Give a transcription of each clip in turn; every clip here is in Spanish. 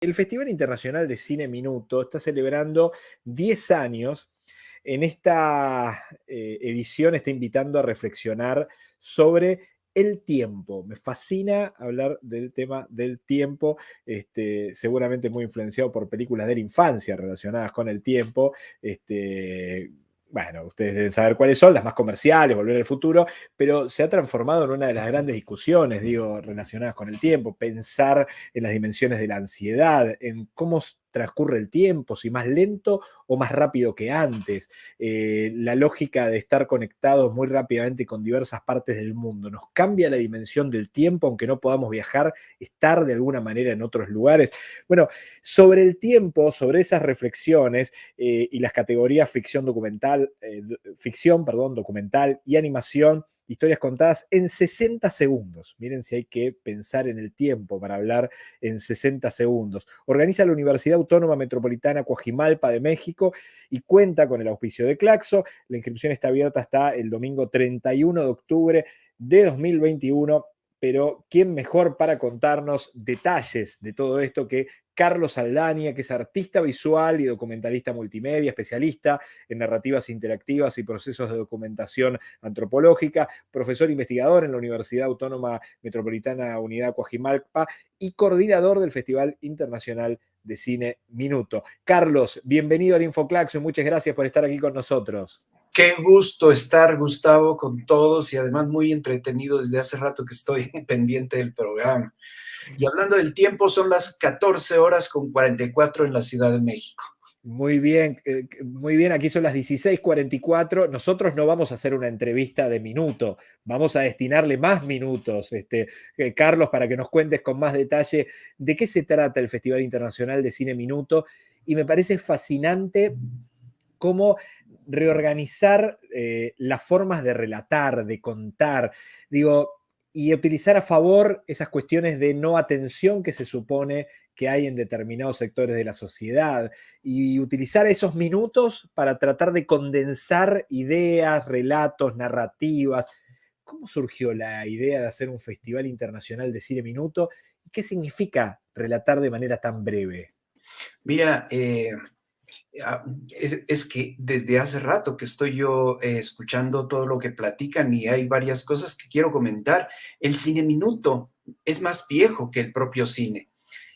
El Festival Internacional de Cine Minuto está celebrando 10 años. En esta eh, edición está invitando a reflexionar sobre el tiempo. Me fascina hablar del tema del tiempo, este, seguramente muy influenciado por películas de la infancia relacionadas con el tiempo. Este, bueno, ustedes deben saber cuáles son, las más comerciales, Volver al Futuro, pero se ha transformado en una de las grandes discusiones, digo, relacionadas con el tiempo, pensar en las dimensiones de la ansiedad, en cómo transcurre el tiempo, si más lento o más rápido que antes, eh, la lógica de estar conectados muy rápidamente con diversas partes del mundo, nos cambia la dimensión del tiempo, aunque no podamos viajar, estar de alguna manera en otros lugares. Bueno, sobre el tiempo, sobre esas reflexiones eh, y las categorías ficción documental, eh, ficción, perdón, documental y animación, historias contadas en 60 segundos. Miren si hay que pensar en el tiempo para hablar en 60 segundos. Organiza la Universidad Autónoma Metropolitana Coajimalpa de México y cuenta con el auspicio de Claxo. La inscripción está abierta hasta el domingo 31 de octubre de 2021 pero ¿quién mejor para contarnos detalles de todo esto que Carlos Aldania, que es artista visual y documentalista multimedia, especialista en narrativas interactivas y procesos de documentación antropológica, profesor investigador en la Universidad Autónoma Metropolitana Unidad Coajimalpa y coordinador del Festival Internacional de Cine Minuto. Carlos, bienvenido al Infoclaxo y muchas gracias por estar aquí con nosotros. Qué gusto estar, Gustavo, con todos y además muy entretenido desde hace rato que estoy pendiente del programa. Y hablando del tiempo, son las 14 horas con 44 en la Ciudad de México. Muy bien, eh, muy bien, aquí son las 16:44. Nosotros no vamos a hacer una entrevista de minuto, vamos a destinarle más minutos, este, eh, Carlos, para que nos cuentes con más detalle de qué se trata el Festival Internacional de Cine Minuto. Y me parece fascinante cómo reorganizar eh, las formas de relatar, de contar, digo, y utilizar a favor esas cuestiones de no atención que se supone que hay en determinados sectores de la sociedad y utilizar esos minutos para tratar de condensar ideas, relatos, narrativas. ¿Cómo surgió la idea de hacer un festival internacional de cine minuto? ¿Y qué significa relatar de manera tan breve? Mira, eh, Ah, es, que desde hace rato que estoy yo eh, escuchando todo lo que platican y hay varias cosas que quiero comentar. El cine minuto es más viejo que el propio cine.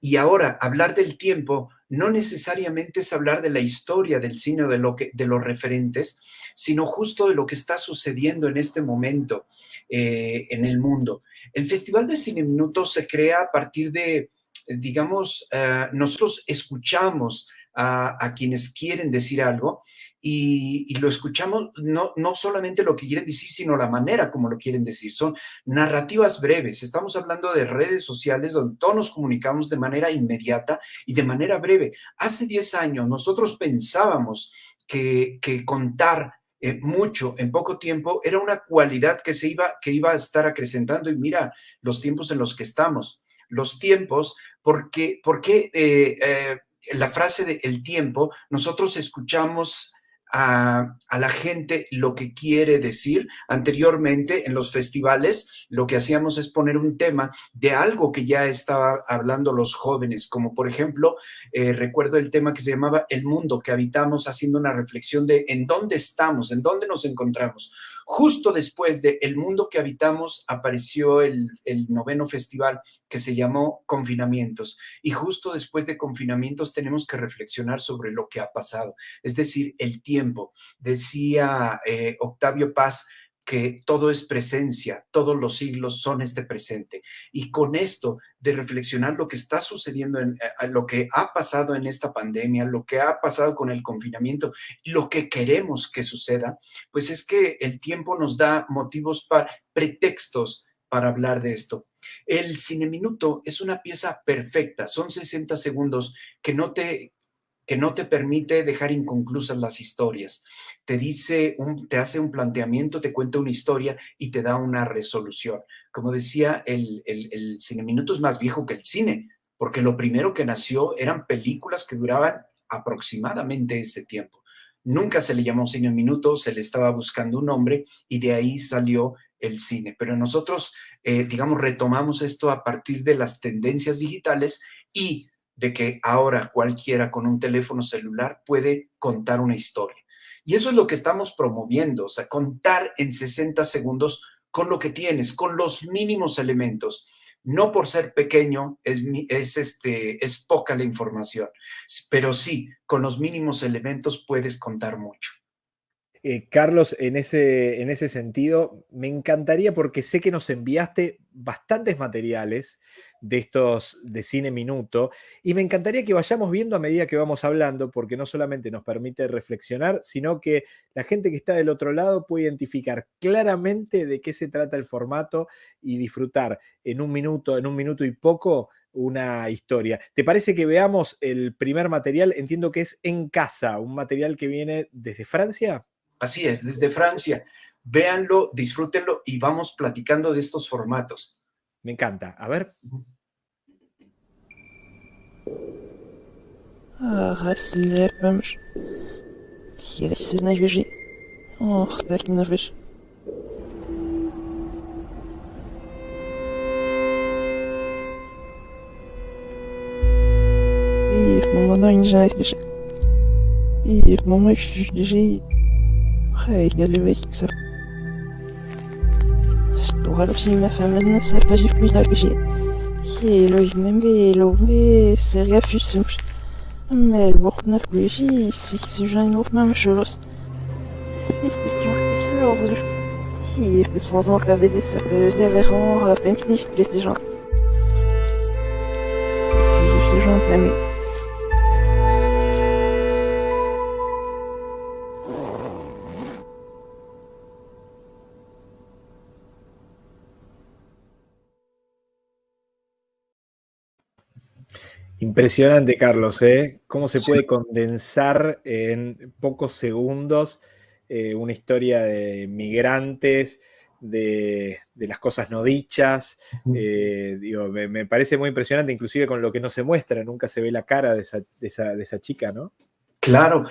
Y ahora, hablar del tiempo no necesariamente es hablar de la historia del cine o de, lo que, de los referentes, sino justo de lo que está sucediendo en este momento eh, en el mundo. El Festival de Cine Minuto se crea a partir de, digamos, eh, nosotros escuchamos a, quienes quieren decir algo y, lo escuchamos no, no solamente lo que quieren decir, sino la manera como lo quieren decir. Son narrativas breves. Estamos hablando de redes sociales donde todos nos comunicamos de manera inmediata y de manera breve. Hace 10 años nosotros pensábamos que, contar eh, mucho en poco tiempo era una cualidad que se iba, que iba a estar acrecentando y mira los tiempos en los que estamos. Los tiempos, porque, porque eh, eh, la frase de el tiempo, nosotros escuchamos a, la gente lo que quiere decir. Anteriormente en los festivales lo que hacíamos es poner un tema de algo que ya estaba hablando los jóvenes, como por ejemplo, eh, recuerdo el tema que se llamaba El mundo que habitamos, haciendo una reflexión de en dónde estamos, en dónde nos encontramos. Justo después de El mundo que habitamos apareció el, el noveno festival que se llamó Confinamientos. Y justo después de confinamientos tenemos que reflexionar sobre lo que ha pasado, es decir, el tiempo. Decía eh, Octavio Paz, que todo es presencia, todos los siglos son este presente. Y con esto de reflexionar lo que está sucediendo, en, eh, lo que ha pasado en esta pandemia, lo que ha pasado con el confinamiento, lo que queremos que suceda, pues es que el tiempo nos da motivos para pretextos para hablar de esto. El cine minuto es una pieza perfecta, son 60 segundos que no te que no te permite dejar inconclusas las historias. Te dice, un, te hace un planteamiento, te cuenta una historia y te da una resolución. Como decía, el, el, el cine minuto es más viejo que el cine, porque lo primero que nació eran películas que duraban aproximadamente ese tiempo. Nunca se le llamó cine minuto, se le estaba buscando un nombre y de ahí salió el cine. Pero nosotros, eh, digamos, retomamos esto a partir de las tendencias digitales y de que ahora cualquiera con un teléfono celular puede contar una historia. Y eso es lo que estamos promoviendo, o sea, contar en 60 segundos con lo que tienes, con los mínimos elementos. No por ser pequeño es, es, este, es poca la información, pero sí, con los mínimos elementos puedes contar mucho. Eh, Carlos, en ese, en ese sentido, me encantaría porque sé que nos enviaste bastantes materiales de estos de cine minuto y me encantaría que vayamos viendo a medida que vamos hablando porque no solamente nos permite reflexionar, sino que la gente que está del otro lado puede identificar claramente de qué se trata el formato y disfrutar en un minuto, en un minuto y poco una historia. ¿Te parece que veamos el primer material? Entiendo que es En casa, un material que viene desde Francia. Así es, desde Francia. Véanlo, disfrútenlo y vamos platicando de estos formatos. Me encanta. A ver. Ah, Hayırlısı. Stora ma femme ne sait après, il y a des mecs qui savent. Parce que pour ma femme maintenant, ça va pas du plus que j'ai. Et là, il m'aime, et mais c'est rien fut. Mais le bourg n'a plus vie, c'est que c'est autre chose. C'est ce c'est. Et sans en des serveurs, je devais rendre à peine plus gens. C'est ce genre de la. Impresionante, Carlos, ¿eh? Cómo se puede condensar en pocos segundos eh, una historia de migrantes, de, las cosas no dichas. Eh, digo, me, parece muy impresionante, inclusive con lo que no se muestra, nunca se ve la cara de esa, de esa chica, ¿no? Claro,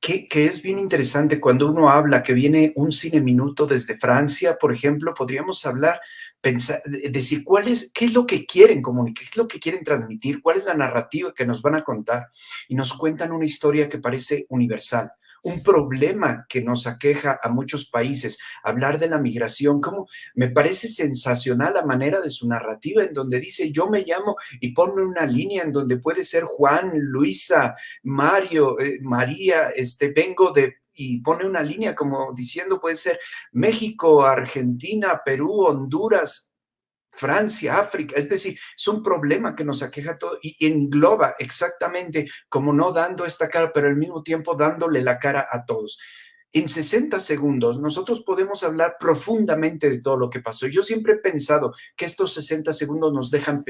que, es bien interesante cuando uno habla que viene un cine minuto desde Francia, por ejemplo, podríamos hablar, pensar, decir cuál es, qué es lo que quieren comunicar, qué es lo que quieren transmitir, cuál es la narrativa que nos van a contar. Y nos cuentan una historia que parece universal un problema que nos aqueja a muchos países, hablar de la migración, como me parece sensacional la manera de su narrativa en donde dice yo me llamo y pone una línea en donde puede ser Juan, Luisa, Mario, eh, María, este vengo de y pone una línea como diciendo puede ser México, Argentina, Perú, Honduras, Francia, África, es decir, es un problema que nos aqueja todo y engloba exactamente como no dando esta cara, pero al mismo tiempo dándole la cara a todos. En 60 segundos nosotros podemos hablar profundamente de todo lo que pasó. Yo siempre he pensado que estos 60 segundos nos dejan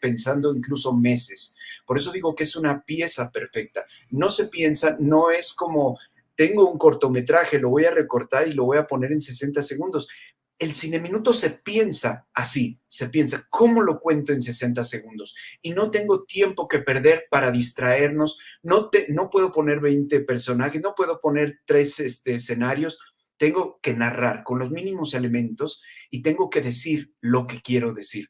pensando incluso meses. Por eso digo que es una pieza perfecta. No se piensa, no es como tengo un cortometraje, lo voy a recortar y lo voy a poner en 60 segundos el cine minuto se piensa así, se piensa, ¿cómo lo cuento en 60 segundos? Y no tengo tiempo que perder para distraernos, no, te, no puedo poner 20 personajes, no puedo poner tres este, escenarios, tengo que narrar con los mínimos elementos y tengo que decir lo que quiero decir.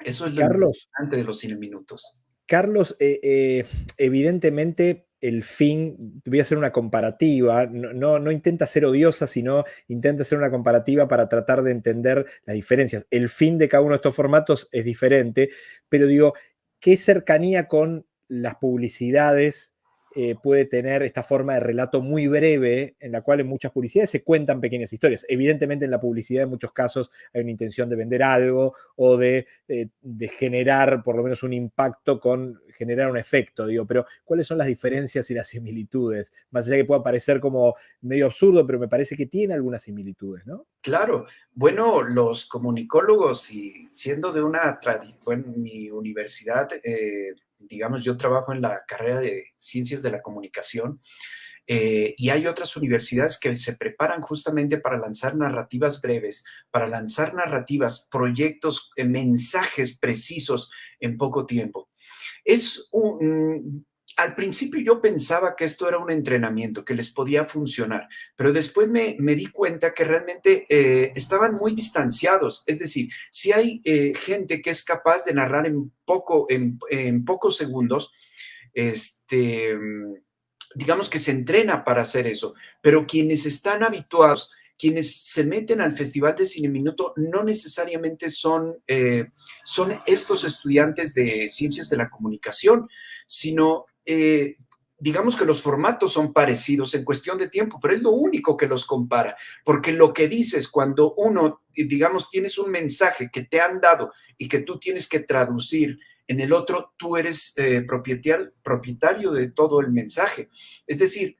Eso es lo importante de los cine minutos. Carlos, eh, eh, evidentemente el fin, voy a hacer una comparativa, no, no, intenta ser odiosa, sino intenta hacer una comparativa para tratar de entender las diferencias. El fin de cada uno de estos formatos es diferente, pero digo, ¿qué cercanía con las publicidades eh, puede tener esta forma de relato muy breve, en la cual en muchas publicidades se cuentan pequeñas historias. Evidentemente en la publicidad en muchos casos hay una intención de vender algo o de, eh, generar por lo menos un impacto con generar un efecto, digo, pero ¿cuáles son las diferencias y las similitudes? Más allá que pueda parecer como medio absurdo, pero me parece que tiene algunas similitudes, ¿no? Claro, bueno, los comunicólogos y siendo de una tradición en mi universidad, eh, digamos, yo trabajo en la carrera de Ciencias de la Comunicación eh, y hay otras universidades que se preparan justamente para lanzar narrativas breves, para lanzar narrativas, proyectos, eh, mensajes precisos en poco tiempo. Es un, al principio yo pensaba que esto era un entrenamiento, que les podía funcionar, pero después me, di cuenta que realmente eh, estaban muy distanciados. Es decir, si hay eh, gente que es capaz de narrar en, poco, en, pocos segundos, este, digamos que se entrena para hacer eso, pero quienes están habituados quienes se meten al Festival de Cine Minuto no necesariamente son, eh, son estos estudiantes de ciencias de la comunicación, sino eh, digamos que los formatos son parecidos en cuestión de tiempo, pero es lo único que los compara, porque lo que dices cuando uno, digamos, tienes un mensaje que te han dado y que tú tienes que traducir en el otro, tú eres eh, propietario, de todo el mensaje. Es decir,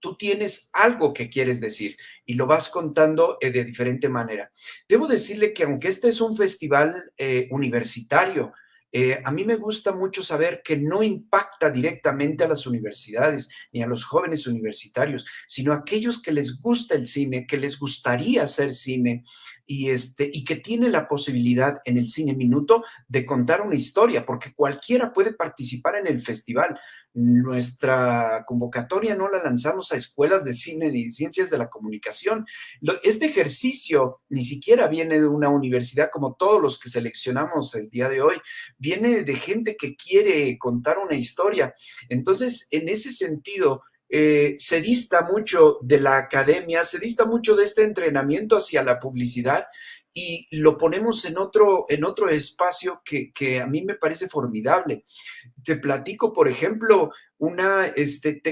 tú tienes algo que quieres decir y lo vas contando eh, de diferente manera. Debo decirle que aunque este es un festival eh, universitario, eh, a mí me gusta mucho saber que no impacta directamente a las universidades ni a los jóvenes universitarios, sino a aquellos que les gusta el cine, que les gustaría hacer cine y, este, y que tiene la posibilidad en el Cine Minuto de contar una historia, porque cualquiera puede participar en el festival. Nuestra convocatoria no la lanzamos a escuelas de cine ni ciencias de la comunicación. Este ejercicio ni siquiera viene de una universidad como todos los que seleccionamos el día de hoy, viene de gente que quiere contar una historia. Entonces, en ese sentido, eh, se dista mucho de la academia, se dista mucho de este entrenamiento hacia la publicidad y lo ponemos en otro, en otro espacio que, a mí me parece formidable. Te platico, por ejemplo, una, este,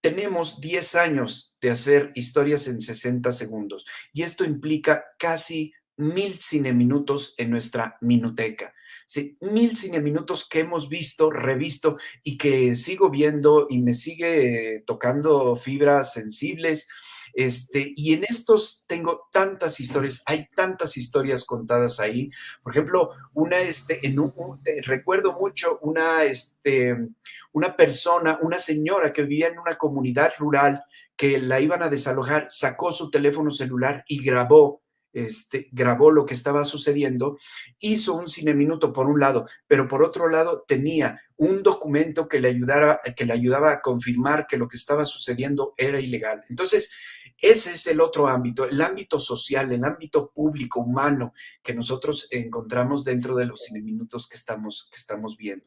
tenemos 10 años de hacer historias en 60 segundos y esto implica casi mil cineminutos en nuestra minuteca. Sí, mil cineminutos que hemos visto, revisto y que sigo viendo y me sigue tocando fibras sensibles este, y en estos tengo tantas historias, hay tantas historias contadas ahí. Por ejemplo, una, este, en un, recuerdo mucho una, este, una persona, una señora que vivía en una comunidad rural que la iban a desalojar, sacó su teléfono celular y grabó este, grabó lo que estaba sucediendo, hizo un cine minuto por un lado, pero por otro lado tenía un documento que le, ayudara, que le ayudaba a confirmar que lo que estaba sucediendo era ilegal. Entonces, ese es el otro ámbito, el ámbito social, el ámbito público, humano, que nosotros encontramos dentro de los cine minutos que estamos, que estamos viendo.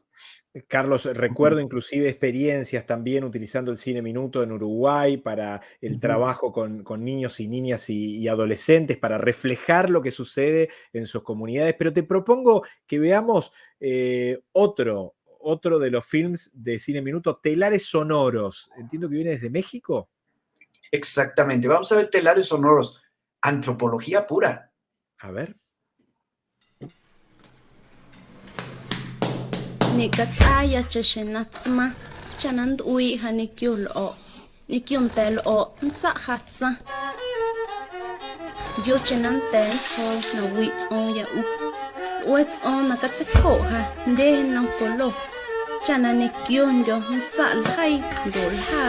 Carlos, recuerdo inclusive experiencias también utilizando el cine minuto en Uruguay para el trabajo con, niños y niñas y, adolescentes, para reflejar lo que sucede en sus comunidades. Pero te propongo que veamos eh, otro, otro de los films de cine minuto, Telares Sonoros. Entiendo que viene desde México. Exactamente. Vamos a ver telares sonoros. Antropología pura. A ver. Nikatsaya chashinatsma chanand ui hanikyul o nikyuntel o ntsa hatsa yo chenan ten so na on ya u wets on na katsako ha nde na kolo. Chana nikyun yo ntsa lhai dol ha.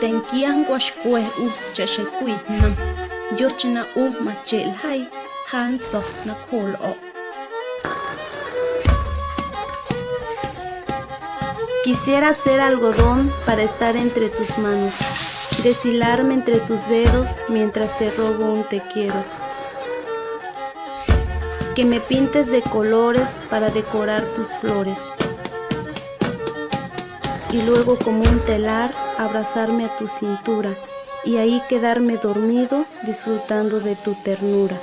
Denkian guashkue u chashekui nam yochina u machel hai hanso na kol o. Quisiera ser algodón para estar entre tus manos, deshilarme entre tus dedos mientras te robo un te quiero. Que me pintes de colores para decorar tus flores. Y luego como un telar abrazarme a tu cintura y ahí quedarme dormido disfrutando de tu ternura.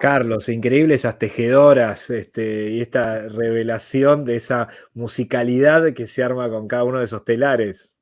Carlos, increíble esas tejedoras este, y esta revelación de esa musicalidad que se arma con cada uno de esos telares.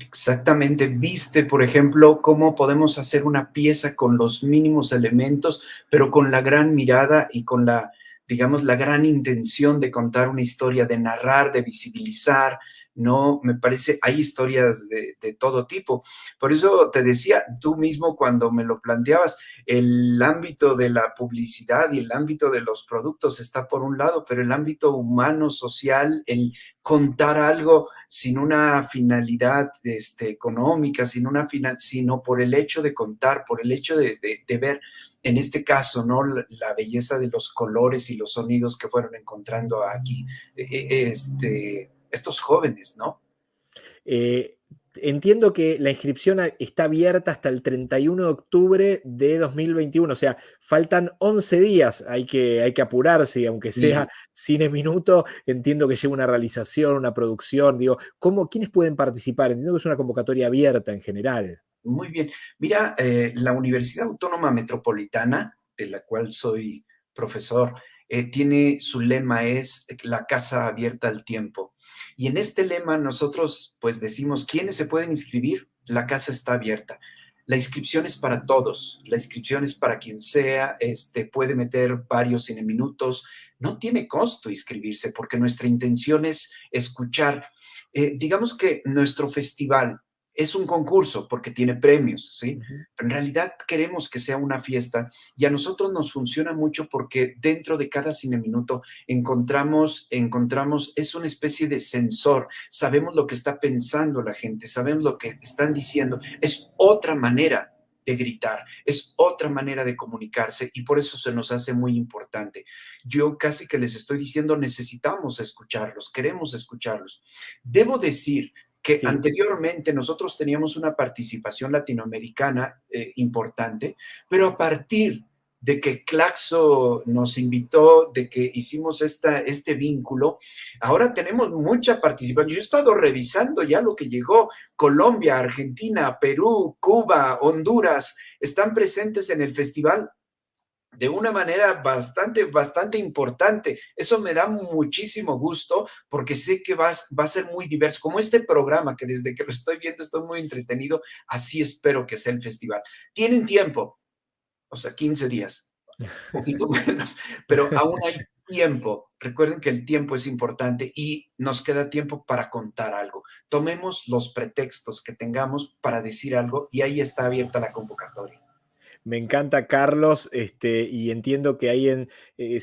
Exactamente, viste, por ejemplo, cómo podemos hacer una pieza con los mínimos elementos, pero con la gran mirada y con la, digamos, la gran intención de contar una historia, de narrar, de visibilizar, no, me parece, hay historias de, todo tipo. Por eso te decía, tú mismo cuando me lo planteabas, el ámbito de la publicidad y el ámbito de los productos está por un lado, pero el ámbito humano, social, el contar algo sin una finalidad este, económica, sin una final, sino por el hecho de contar, por el hecho de, ver, en este caso, ¿no? La, belleza de los colores y los sonidos que fueron encontrando aquí. E, e, este, estos jóvenes, ¿no? Eh, entiendo que la inscripción está abierta hasta el 31 de octubre de 2021, o sea, faltan 11 días, hay que, hay que apurarse, aunque sea cine minuto, entiendo que lleva una realización, una producción, digo, ¿cómo, ¿quiénes pueden participar? Entiendo que es una convocatoria abierta en general. Muy bien, mira, eh, la Universidad Autónoma Metropolitana, de la cual soy profesor, eh, tiene su lema es la casa abierta al tiempo. Y en este lema nosotros pues decimos, ¿quiénes se pueden inscribir? La casa está abierta. La inscripción es para todos, la inscripción es para quien sea, este, puede meter varios en minutos, no tiene costo inscribirse porque nuestra intención es escuchar. Eh, digamos que nuestro festival es un concurso porque tiene premios, ¿sí? Pero en realidad queremos que sea una fiesta y a nosotros nos funciona mucho porque dentro de cada cine minuto encontramos, encontramos, es una especie de sensor, sabemos lo que está pensando la gente, sabemos lo que están diciendo, es otra manera de gritar, es otra manera de comunicarse y por eso se nos hace muy importante. Yo casi que les estoy diciendo, necesitamos escucharlos, queremos escucharlos. Debo decir que anteriormente nosotros teníamos una participación latinoamericana eh, importante, pero a partir de que Claxo nos invitó, de que hicimos esta, este vínculo, ahora tenemos mucha participación. Yo he estado revisando ya lo que llegó, Colombia, Argentina, Perú, Cuba, Honduras, están presentes en el festival de una manera bastante, bastante importante. Eso me da muchísimo gusto porque sé que va, va, a ser muy diverso. Como este programa que desde que lo estoy viendo estoy muy entretenido, así espero que sea el festival. Tienen tiempo, o sea, 15 días, un poquito menos, pero aún hay tiempo. Recuerden que el tiempo es importante y nos queda tiempo para contar algo. Tomemos los pretextos que tengamos para decir algo y ahí está abierta la convocatoria. Me encanta Carlos, este, y entiendo que hay en eh,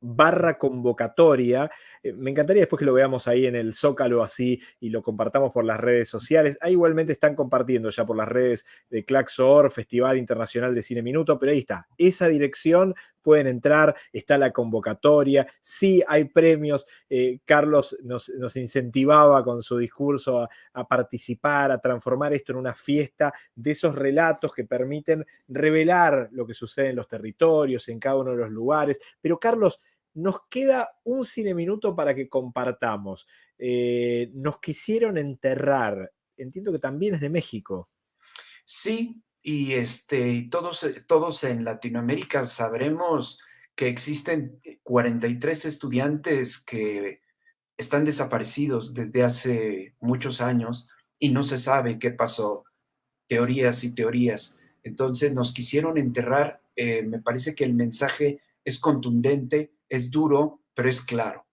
barra convocatoria. Eh, me encantaría después que lo veamos ahí en el Zócalo así y lo compartamos por las redes sociales. Ahí igualmente están compartiendo ya por las redes de Claxor, Festival Internacional de Cine Minuto, pero ahí está. Esa dirección pueden entrar, está la convocatoria, sí hay premios. Eh, Carlos nos, incentivaba con su discurso a, participar, a transformar esto en una fiesta de esos relatos que permiten revelar lo que sucede en los territorios, en cada uno de los lugares. Pero Carlos, nos queda un cine minuto para que compartamos. Eh, nos quisieron enterrar. Entiendo que también es de México. Sí, y este, todos, eh, todos en Latinoamérica sabremos que existen 43 estudiantes que están desaparecidos desde hace muchos años y no se sabe qué pasó, teorías y teorías. Entonces nos quisieron enterrar, eh, me parece que el mensaje es contundente, es duro, pero es claro.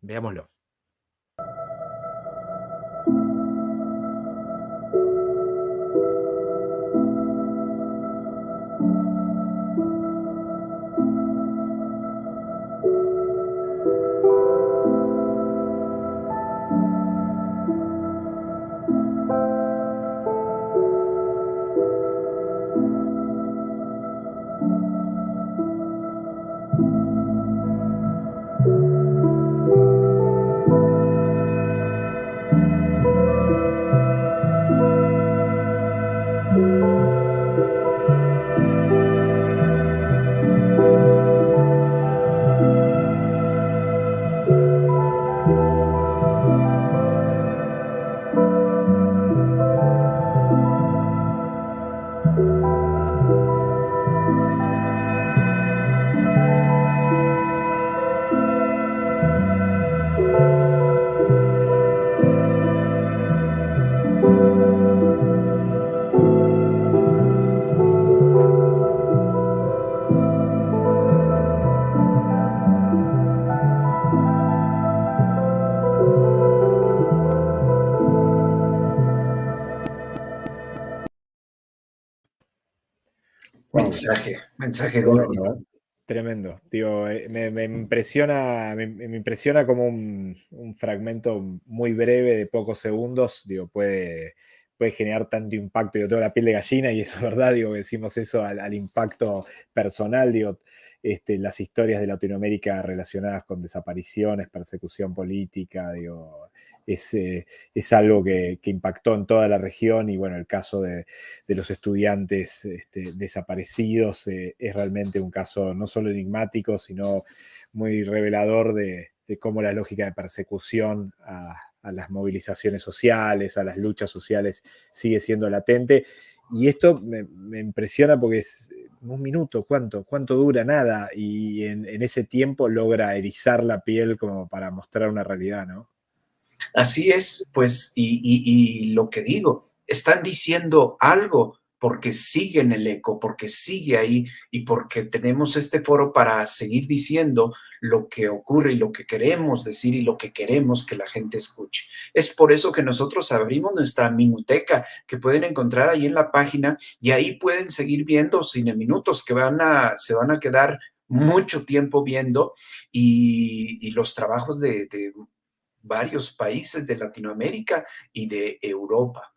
Veámoslo. Mensaje, mensaje duro. Tremendo, tremendo. Digo, eh, me, impresiona, me, impresiona como un, fragmento muy breve de pocos segundos, digo, puede, puede generar tanto impacto. Yo tengo la piel de gallina y eso es verdad, digo, decimos eso al, al impacto personal, digo, este, las historias de Latinoamérica relacionadas con desapariciones, persecución política, digo, es, eh, es algo que, impactó en toda la región y bueno, el caso de, los estudiantes este, desaparecidos eh, es realmente un caso no solo enigmático, sino muy revelador de, cómo la lógica de persecución a, las movilizaciones sociales, a las luchas sociales, sigue siendo latente. Y esto me, impresiona porque es un minuto, ¿cuánto? ¿Cuánto dura? Nada. Y en, ese tiempo logra erizar la piel como para mostrar una realidad, ¿no? Así es, pues, y lo que digo, están diciendo algo porque sigue en el eco, porque sigue ahí y porque tenemos este foro para seguir diciendo lo que ocurre y lo que queremos decir y lo que queremos que la gente escuche. Es por eso que nosotros abrimos nuestra minuteca que pueden encontrar ahí en la página y ahí pueden seguir viendo cine minutos que van a, se van a quedar mucho tiempo viendo y, los trabajos de varios países de Latinoamérica y de Europa.